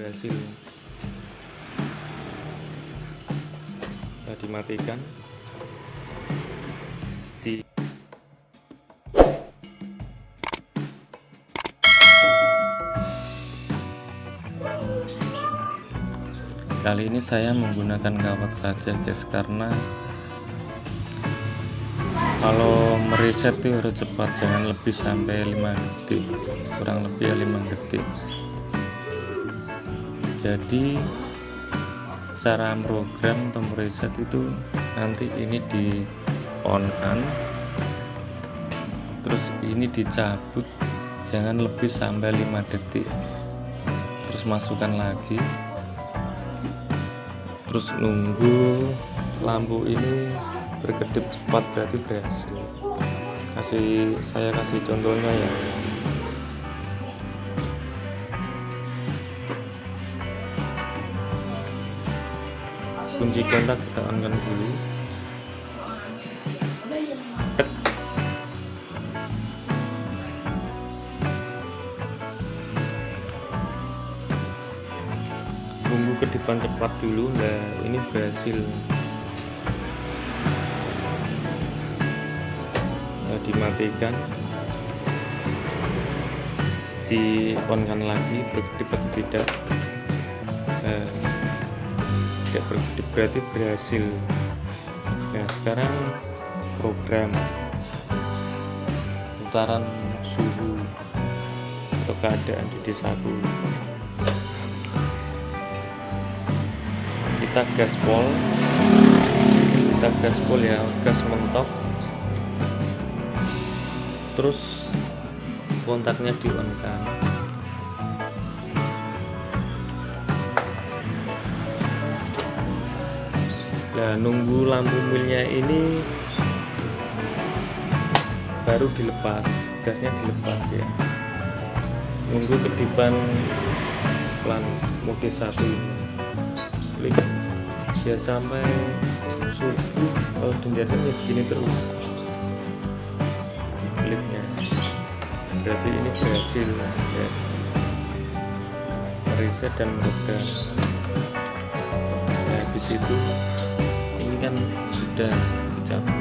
berhasil. Bisa dimatikan. Di kali ini saya menggunakan kawat saja guys karena kalau mereset itu harus cepat jangan lebih sampai 5 detik. Kurang lebih ya 5 detik jadi cara program atau mereset itu nanti ini di on kan terus ini dicabut jangan lebih sampai 5 detik. Terus masukkan lagi. Terus nunggu lampu ini berkedip cepat berarti berhasil. Kasih saya kasih contohnya ya kunci kontak kita on kan dulu. Tunggu ke depan cepat dulu nah ini berhasil. Nah, dimatikan. Di on kan lagi berkedip atau tidak tidak berkedip berarti berhasil. Nah sekarang program putaran suhu atau keadaan di desaku. Kita gaspol kita gaspol ya gas mentok. Terus kontaknya di on kan nah nunggu lampu milnya ini baru dilepas gasnya dilepas ya. Nunggu kedipan pelan mode satu klik. Ya sampai subuh kalau ya begini terus. Kliknya. Berarti ini berhasil ya. Reset dan program ya habis itu kan sudah dicabut